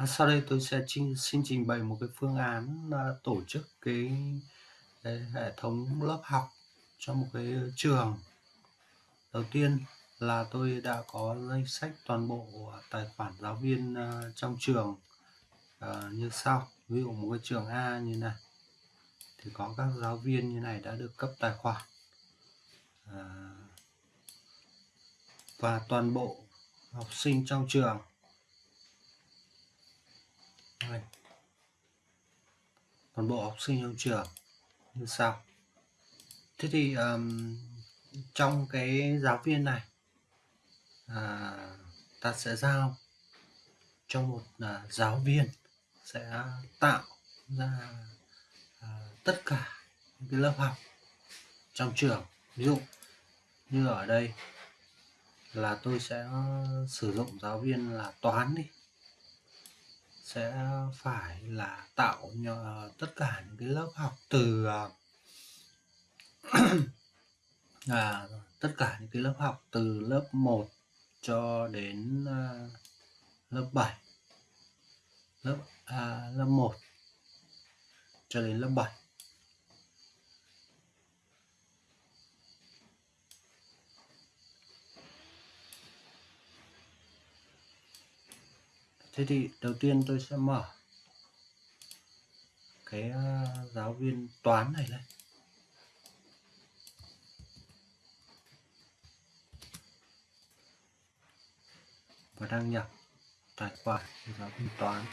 À, sau đây tôi sẽ trình xin trình bày một cái phương án, à, tổ chức cái cái hệ thống lớp học cho một cái trường. Đầu tiên là tôi đã có danh sách toàn bộ tài khoản giáo viên, à, trong trường, à, như sau. Ví dụ một cái trường A như này, thì có các giáo viên như này đã được cấp tài khoản. À và toàn bộ học sinh trong trường. Đây. Toàn bộ học sinh trong trường như sau. Thế thì um, trong cái giáo viên này à, ta sẽ giao cho một à, giáo viên sẽ tạo ra à, tất cả những cái lớp học trong trường ví dụ như ở đây là tôi sẽ sử dụng giáo viên là toán đi sẽ phải là tạo nhờ tất cả những cái lớp học từ à, à tất cả những cái lớp học từ lớp 1 cho đến à, lớp 7 lớp à, lớp 1 cho đến lớp 7 thế thì đầu tiên tôi sẽ mở cái ờ, giáo viên toán này lên. Và đăng nhập tài khoản giáo viên toán.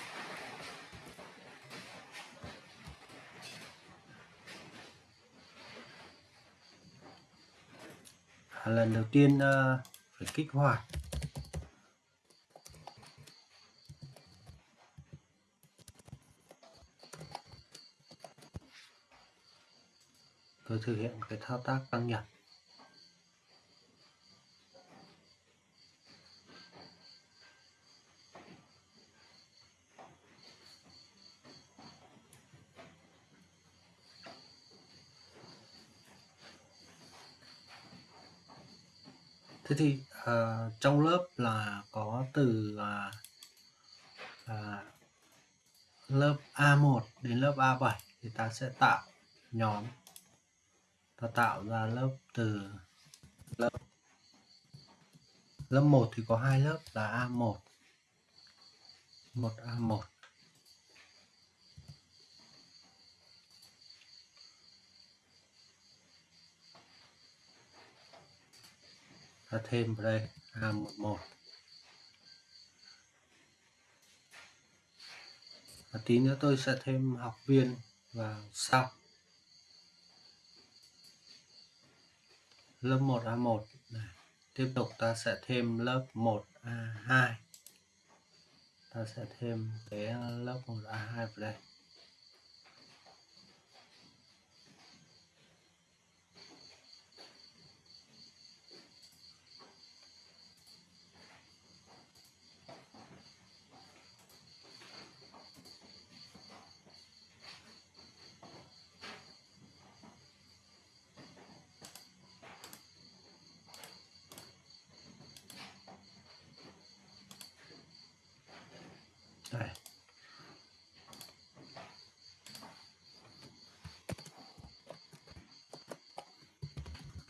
Lần đầu tiên uh, phải kích hoạt tôi thực hiện cái thao tác tăng nhập. Thế thì uh, trong lớp là có từ uh, uh, lớp A1 đến lớp A7 thì ta sẽ tạo nhóm ta tạo ra lớp từ lớp. Lớp 1 thì có hai lớp là A1 1A1 ta thêm vào đây A11 và tí nữa tôi sẽ thêm học viên vào sau lớp 1A1 này. Tiếp tục ta sẽ thêm lớp 1A2 ta sẽ thêm cái lớp 1A2 vào đây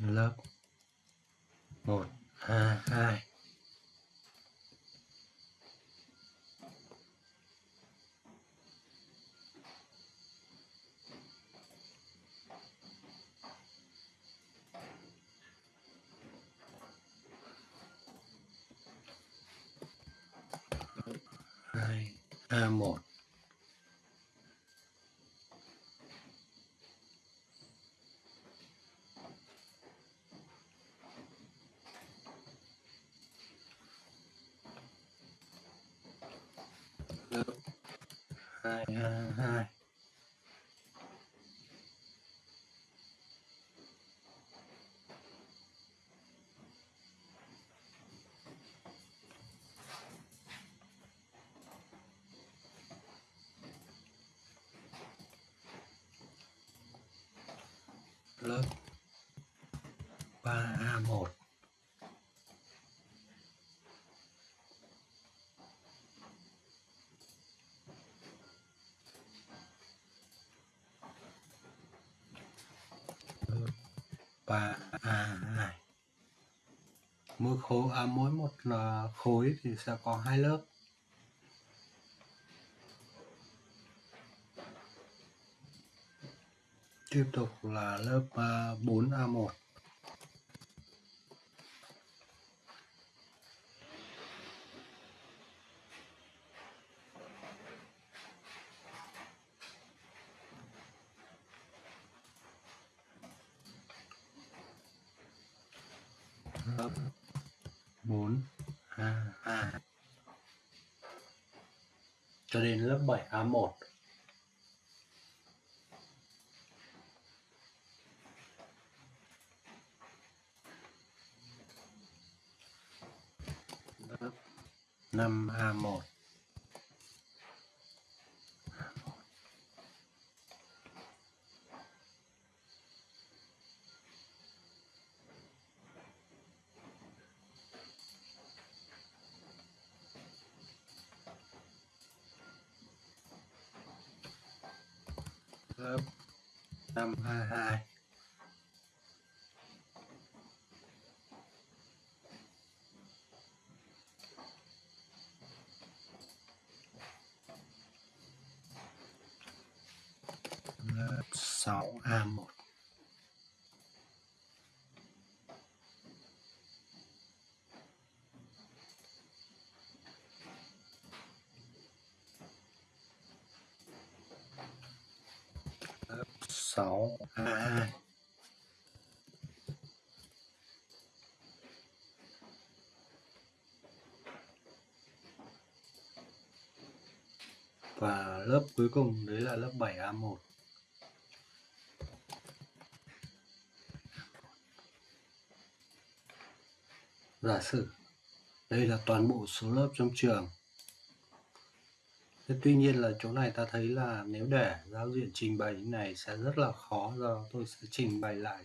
lớp. 1 A 2 A1 hi, hi. Và à, này. mỗi khối à, mỗi một ờ, khối thì sẽ có hai lớp tiếp tục là lớp à, 4A1 lớp 4 A 2 cho đến lớp 7 A1 lớp 5A1 them 6 A2 à. và lớp cuối cùng, đấy là lớp 7 A1 giả sử đây là toàn bộ số lớp trong trường. Thế tuy nhiên là chỗ này ta thấy là nếu để giao diện trình bày như này sẽ rất là khó do tôi sẽ trình bày lại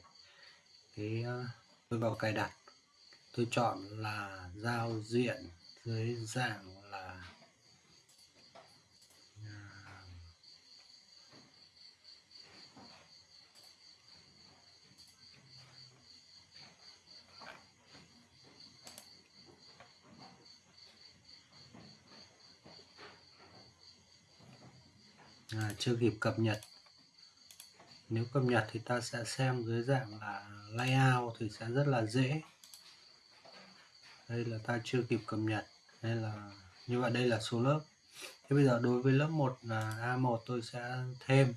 cái ờ, tôi vào cài đặt. Tôi chọn là giao diện dưới dạng là à, chưa kịp cập nhật. Nếu cập nhật thì ta sẽ xem dưới dạng là layout thì sẽ rất là dễ. Đây là ta chưa kịp cập nhật. Đây là như vậy đây là số lớp. Thế bây giờ đối với lớp 1 là A1 tôi sẽ thêm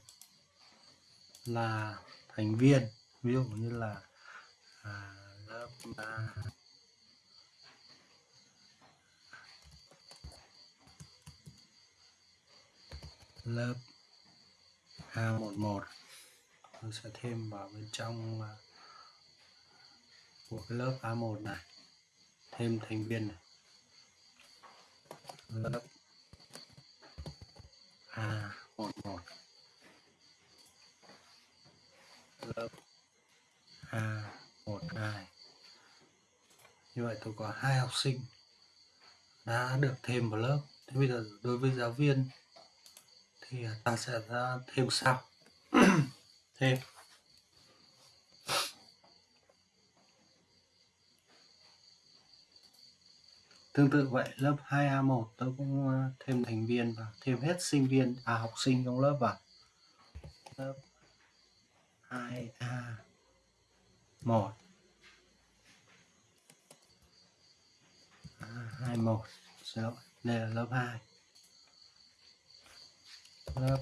là thành viên. Ví dụ như là à, lớp 3 lớp A11 tôi sẽ thêm vào bên trong à, của cái lớp A1 này. Thêm thành viên này. Lớp A11 lớp A12 như vậy tôi có hai học sinh đã được thêm vào lớp. Thế bây giờ đối với giáo viên thì à, ta sẽ ra thêm sau thêm. Tương tự vậy lớp 2A1 tôi cũng thêm thành viên và thêm hết sinh viên à học sinh trong lớp vào. Lớp 2A1 à, 21 xin đây là lớp 2 lớp.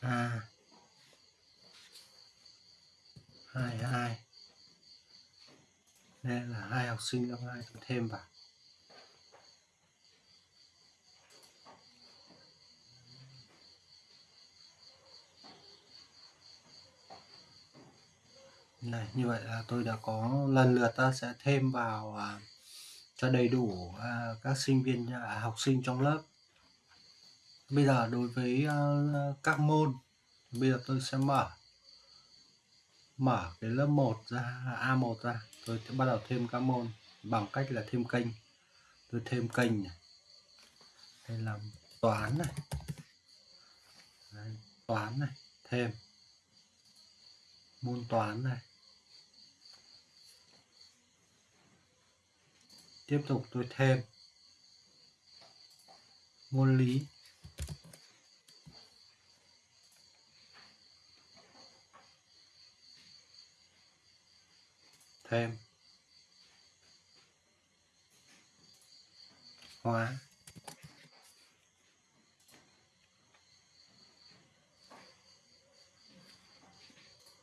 À. A 22 đây là hai học sinh lớp 2 tôi thêm vào. Này như vậy là tôi đã có lần lượt ta sẽ thêm vào à, cho đầy đủ à, các sinh viên à, học sinh trong lớp bây giờ đối với uh, các môn bây giờ tôi sẽ mở mở cái lớp 1 ra A1 ra. Tôi sẽ bắt đầu thêm các môn bằng cách là thêm kênh. Tôi thêm kênh này. Hay là toán này. Đấy, toán này thêm. Môn toán này. Tiếp tục tôi thêm. Môn lý. Thêm. Hóa.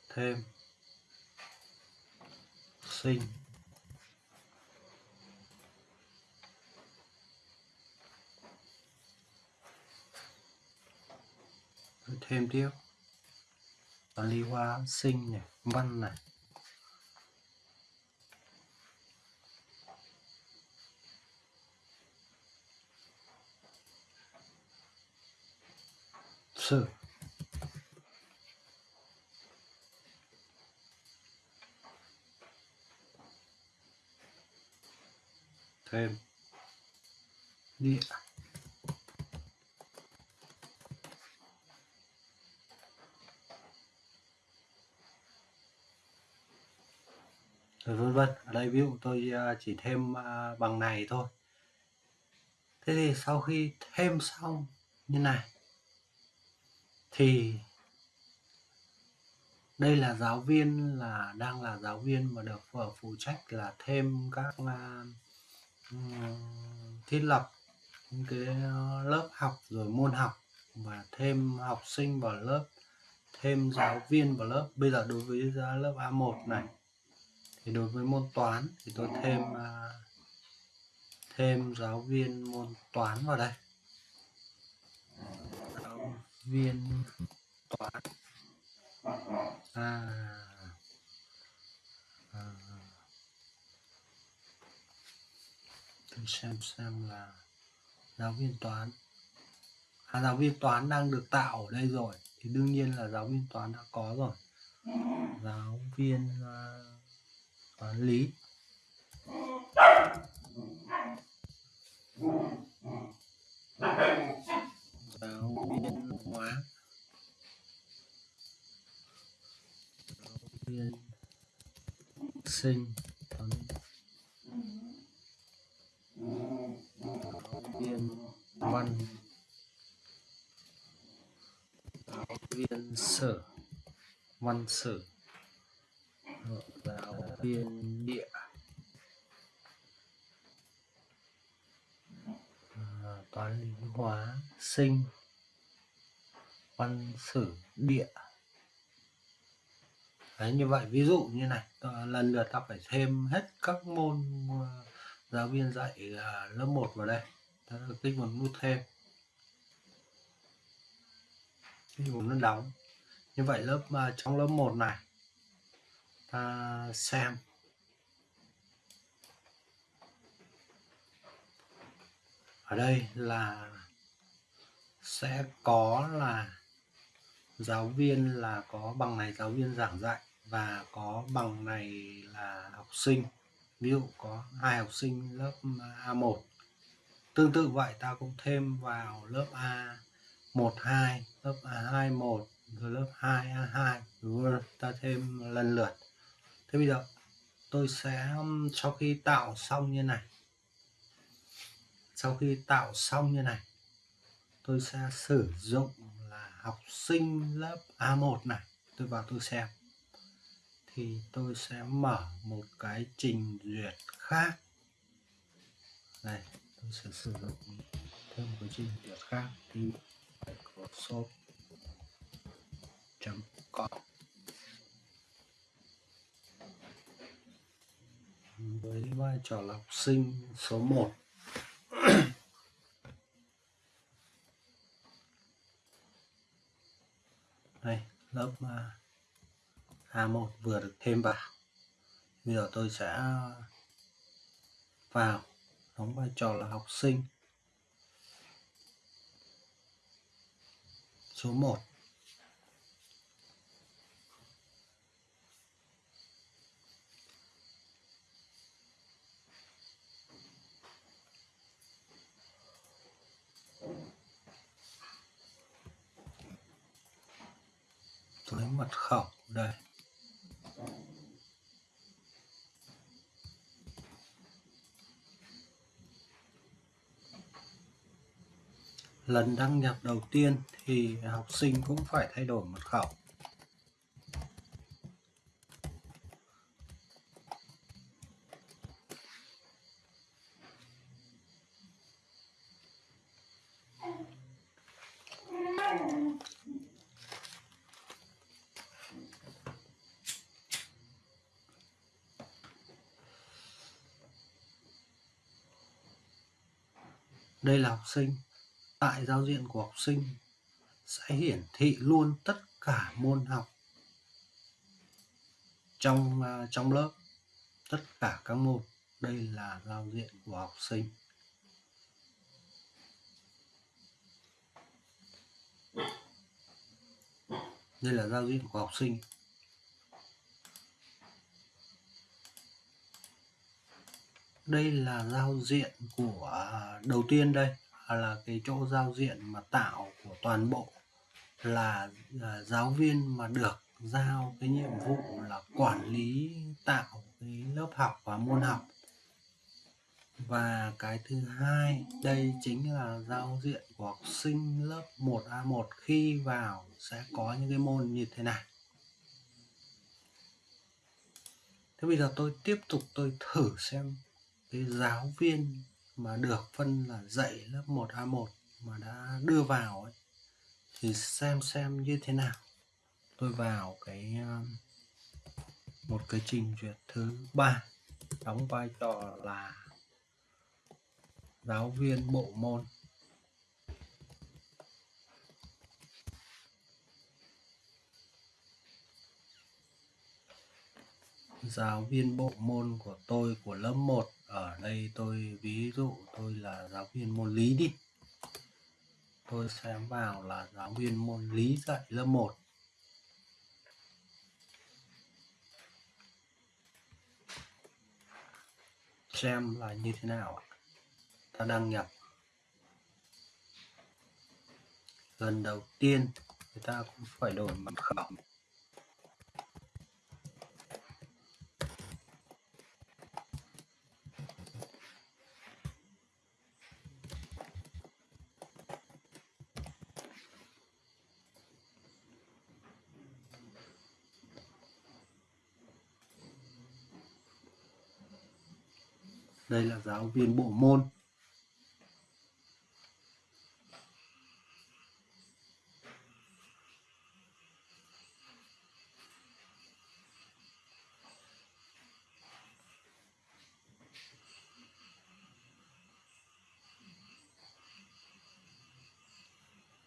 Thêm. Sinh. Thêm tiếp. Toán lý hóa sinh này văn này. Sử thêm địa rồi, vân vân, ở đây ví dụ tôi à, chỉ thêm à, bằng này thôi. Thế thì sau khi thêm xong, như này thì đây là giáo viên là đang là giáo viên mà được phụ trách là thêm các uh, thiết lập những cái ờ, lớp học rồi môn học và thêm học sinh vào lớp thêm giáo viên vào lớp. Bây giờ đối với lớp A1 này thì đối với môn toán thì tôi thêm uh, thêm giáo viên môn toán vào đây viên toán. À, à. Tôi xem xem là giáo viên toán. À, giáo viên toán đang được tạo ở đây rồi. Thì đương nhiên là giáo viên toán đã có rồi. Giáo viên uh, toán lý. Giáo viên hóa. Viên sinh toán viên văn. Giáo viên sử văn sử giáo viên địa. À, toán lý hóa. Sinh văn sử địa. Đấy, như vậy. Ví dụ như này ờ, lần lượt ta phải thêm hết các môn ờ, giáo viên dạy ờ, lớp 1 vào đây. Ta kích vào nút thêm. Kích vùng nó đóng. Như vậy lớp trong lớp 1 này ta xem. Ở đây là sẽ có là giáo viên là có bằng này giáo viên giảng dạy và có bằng này là học sinh. Ví dụ có hai học sinh lớp A1 tương tự vậy ta cũng thêm vào lớp A12 lớp A21 rồi lớp 2A2 rồi ta thêm lần lượt. Thế bây giờ tôi sẽ um, sau khi tạo xong như này, sau khi tạo xong như này, tôi sẽ sử dụng học sinh lớp A1 này, tôi vào tôi xem. Thì tôi sẽ mở một cái trình duyệt khác. Này, tôi sẽ sử dụng thêm một cái trình duyệt khác. Thì Microsoft.com với vai trò là học sinh số 1 đây, lớp à, A1 vừa được thêm vào. Bây giờ tôi sẽ vào, đóng vai trò là học sinh. Số 1 tới mật khẩu, đây. Lần đăng nhập đầu tiên thì học sinh cũng phải thay đổi mật khẩu. Đây là học sinh. Tại giao diện của học sinh sẽ hiển thị luôn tất cả môn học trong uh, trong lớp. Tất cả các môn. Đây là giao diện của học sinh. Đây là giao diện của học sinh. Đây là giao diện của à, đầu tiên đây à, là cái chỗ giao diện mà tạo của toàn bộ là, à, giáo viên mà được giao cái nhiệm vụ là quản lý tạo cái lớp học và môn học. Và cái thứ hai đây chính là giao diện của học sinh lớp 1A1 khi vào sẽ có những cái môn như thế này. Thế bây giờ tôi tiếp tục tôi thử xem cái giáo viên mà được phân là dạy lớp 1A1 mà đã đưa vào ấy, thì xem xem như thế nào. Tôi vào cái ờ, một cái trình duyệt thứ ba đóng vai trò là giáo viên bộ môn. Giáo viên bộ môn của tôi của lớp 1 ở đây tôi, ví dụ tôi là giáo viên môn lý đi. Tôi sẽ vào là giáo viên môn lý dạy lớp 1 xem là như thế nào ta đăng nhập. Lần đầu tiên người ta cũng phải đổi mật khẩu. Đây là giáo viên bộ môn.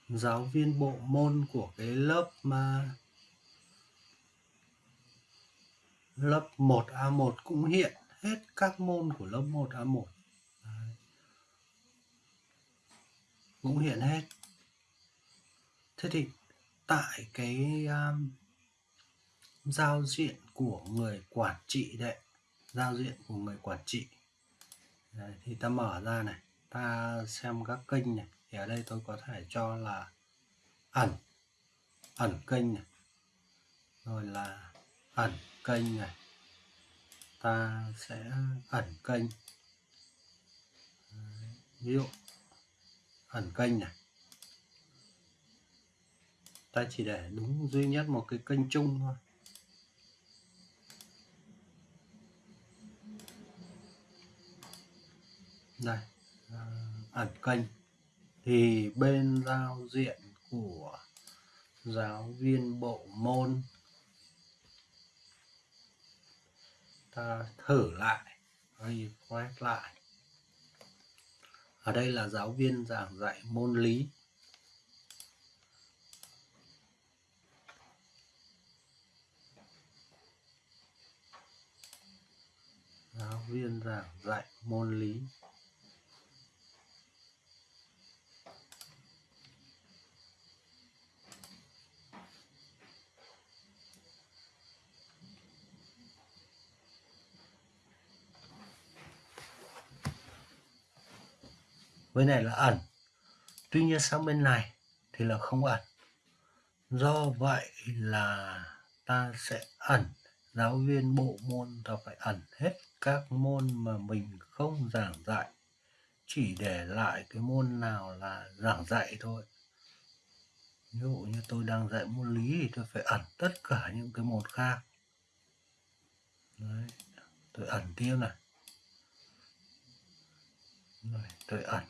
Giáo viên bộ môn của cái lớp mà lớp 1A1 cũng hiện hết các môn của lớp 1A1 Đấy. cũng hiện hết. Thế thì tại cái um, giao diện của người quản trị đấy giao diện của người quản trị. Đấy, thì ta mở ra này ta xem các kênh này. Thì ở đây tôi có thể cho là ẩn ẩn kênh này. Rồi là ẩn kênh này ta sẽ ẩn kênh. Ví dụ, ẩn kênh này. Ta chỉ để đúng duy nhất một cái kênh chung thôi. Đây ờ, ẩn kênh. Thì bên giao diện của giáo viên bộ môn ta thử lại refresh lại. Ở đây là giáo viên giảng dạy môn lý. Giáo viên giảng dạy môn lý. Với này là ẩn. Tuy nhiên sang bên này thì là không ẩn. Do vậy là ta sẽ ẩn. Giáo viên, bộ môn ta phải ẩn hết các môn mà mình không giảng dạy. Chỉ để lại cái môn nào là giảng dạy thôi. Ví dụ như tôi đang dạy môn lý thì tôi phải ẩn tất cả những cái môn khác. Đấy. tôi ẩn tiếp này. Rồi tôi ẩn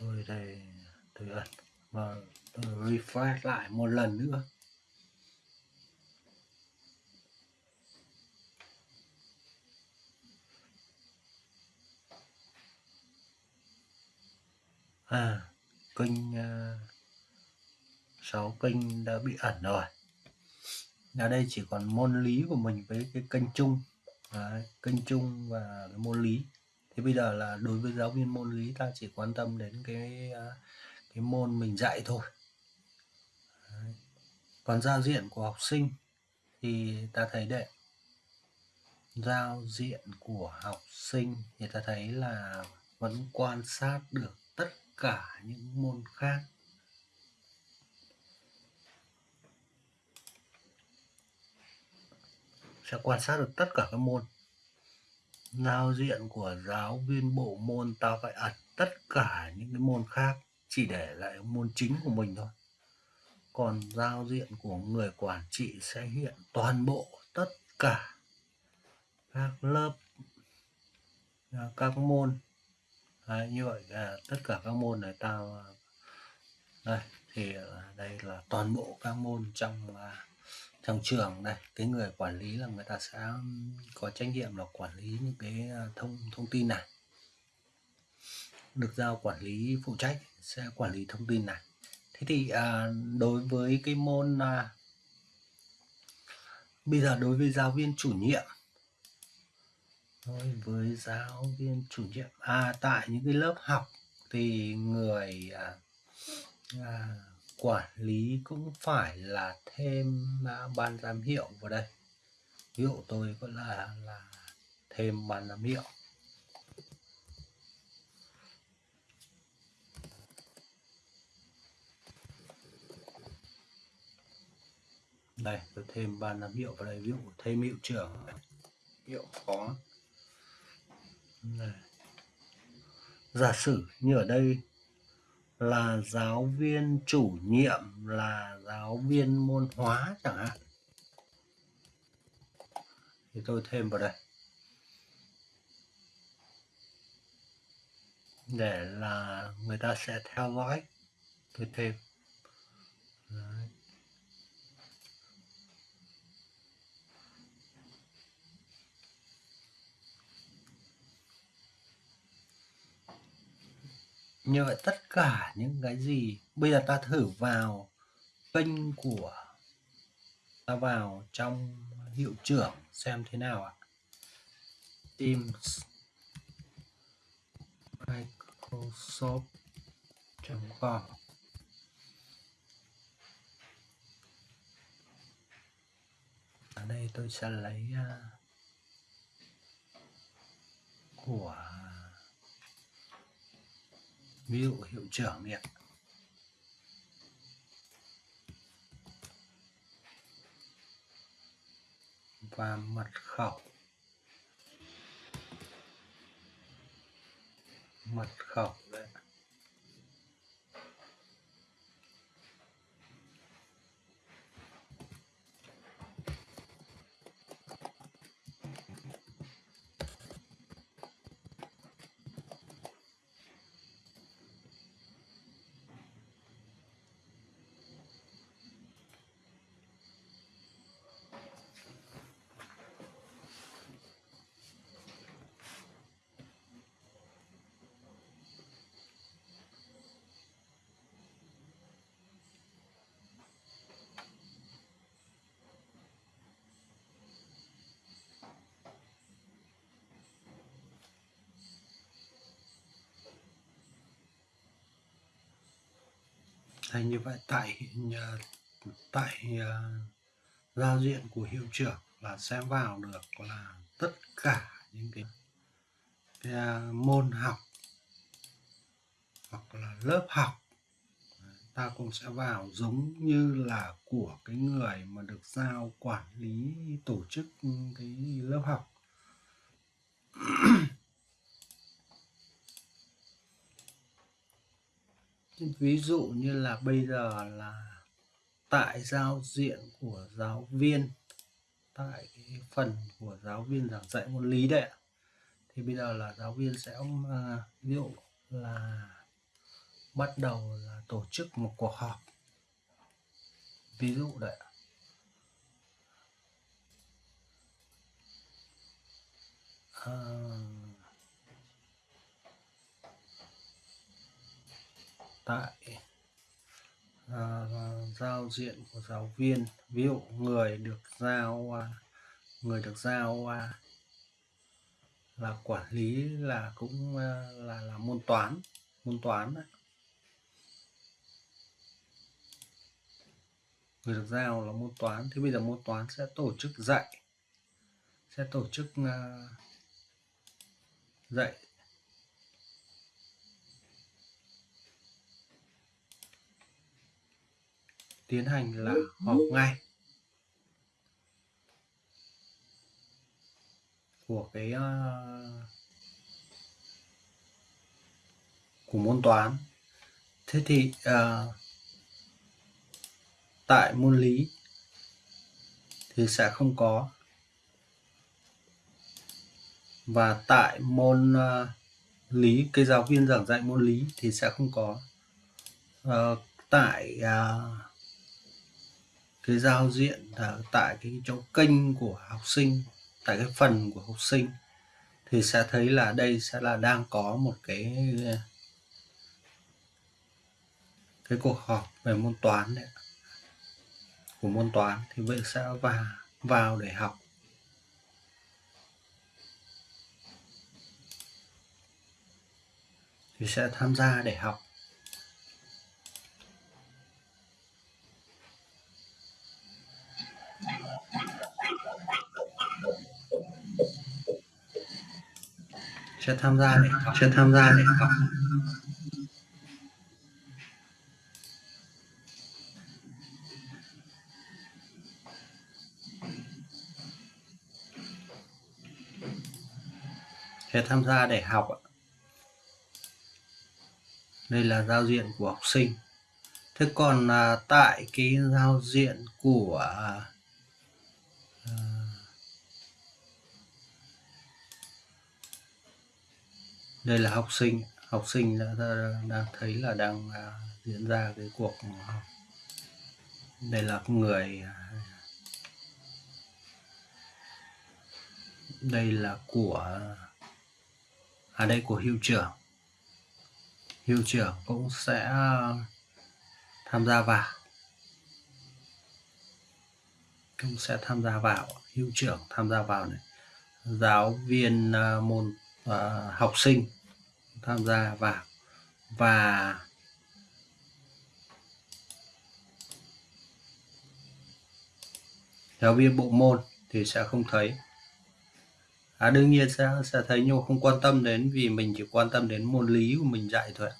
tôi đây tôi ẩn. Và tôi refresh lại một lần nữa. À kênh uh, kênh đã bị ẩn rồi. Ở đây chỉ còn môn lý của mình với cái kênh chung. Đấy, kênh chung và cái môn lý thì bây giờ là đối với giáo viên môn lý, ta chỉ quan tâm đến cái à, cái môn mình dạy thôi. Đấy. còn giao diện của học sinh thì ta thấy đấy. Giao diện của học sinh thì ta thấy là vẫn quan sát được tất cả những môn khác. Sẽ quan sát được tất cả các môn giao diện của giáo viên bộ môn ta phải ẩn tất cả những cái môn khác chỉ để lại môn chính của mình thôi. Còn giao diện của người quản trị sẽ hiện toàn bộ tất cả các lớp à, các môn. Đấy, như vậy là tất cả các môn này tao đây thì à, đây là toàn bộ các môn trong à, trong trường này cái người quản lý là người ta sẽ có trách nhiệm là quản lý những cái à, thông thông tin này. Được giao quản lý phụ trách sẽ quản lý thông tin này. Thế thì à, đối với cái môn à, bây giờ đối với giáo viên chủ nhiệm đối với giáo viên chủ nhiệm à tại những cái lớp học thì người à, à, quản lý cũng phải là thêm mã ban giám hiệu vào đây. Ví dụ tôi vẫn là là thêm ban giám hiệu. Đây, tôi thêm ban giám hiệu vào đây, ví dụ thêm hiệu trưởng, hiệu phó giả sử như ở đây là giáo viên chủ nhiệm, là giáo viên môn hóa chẳng hạn. Thì tôi thêm vào đây. Để là người ta sẽ theo dõi. Tôi thêm. Đấy. Như vậy tất cả những cái gì? Bây giờ ta thử vào kênh của ta vào trong hiệu trưởng xem thế nào ạ. Teams Microsoft.com ở đây tôi sẽ lấy uh, của ví dụ hiệu trưởng đi ạ. Và mật khẩu. Mật khẩu đấy thành như vậy tại ờ, tại uh, giao diện của hiệu trưởng là sẽ vào được là tất cả những cái, cái uh, môn học hoặc là lớp học. Ta cũng sẽ vào giống như là của cái người mà được giao quản lý tổ chức cái lớp học. Ví dụ như là bây giờ là tại giao diện của giáo viên tại cái phần của giáo viên giảng dạy môn lý đấy thì bây giờ là giáo viên sẽ uh, ví dụ là bắt đầu là tổ chức một cuộc họp ví dụ đấy. À, tại à, giao diện của giáo viên ví dụ người được giao à, người được giao à, là quản lý là cũng à, là là môn toán môn toán đấy. người được giao là môn toán thì bây giờ môn toán sẽ tổ chức dạy sẽ tổ chức dạy tiến hành là họp ngay. Của cái uh, của môn toán. Thế thì uh, tại môn lý thì sẽ không có. Và tại môn uh, lý cái giáo viên giảng dạy môn lý thì sẽ không có. Uh, tại uh, cái giao diện ở tại cái chỗ kênh của học sinh, tại cái phần của học sinh, thì sẽ thấy là đây sẽ là đang có một cái cái cuộc họp về môn toán đấy của môn toán thì vậy sẽ vào vào để học. Thì sẽ tham gia để học. Chưa tham gia để học tham gia để học sẽ tham gia để học đây là giao diện của học sinh. Thế còn à, tại cái giao diện của đây là học sinh. Học sinh đã, đang thấy là đang à, diễn ra cái cuộc học đây là người à, đây là của à đây của hiệu trưởng. Hiệu trưởng cũng sẽ tham gia vào. Cũng sẽ tham gia vào. Hiệu trưởng tham gia vào này. Giáo viên à, môn à, học sinh tham gia vào. Và giáo viên bộ môn thì sẽ không thấy. À, đương nhiên sẽ sẽ thấy nhưng không quan tâm đến vì mình chỉ quan tâm đến môn lý của mình dạy thôi